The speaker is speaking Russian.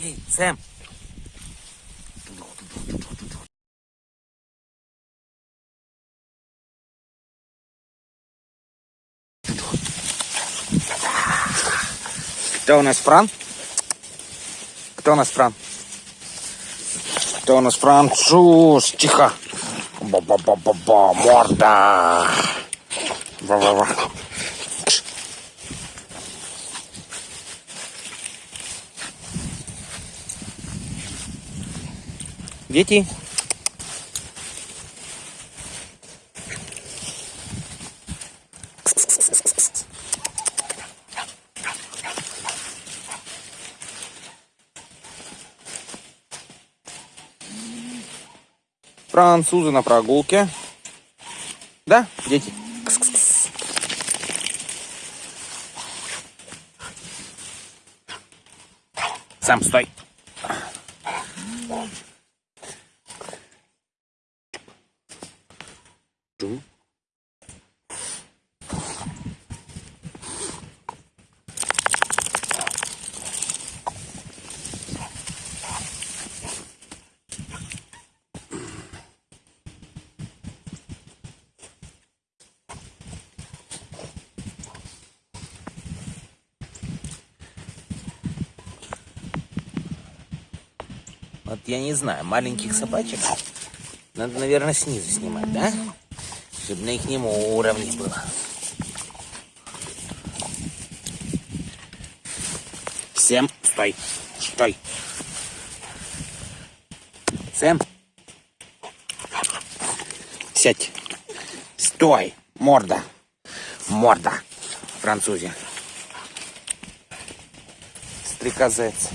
Эй, Сэм. Кто у нас Фран? Кто у нас Фран? Кто у нас француз? Тихо. Ба-ба-ба-ба-ба. Морда. Ба-ба-ба. Дети. Французы на прогулке. Да, дети? Кс-кс-кс. Сам стой. Чу. Вот я не знаю, маленьких собачек надо, наверное, снизу снимать, да? Чтобы на их уровне было. Всем стой, стой. Сэм, сядь. Стой, морда, морда, французе. Стрекозец.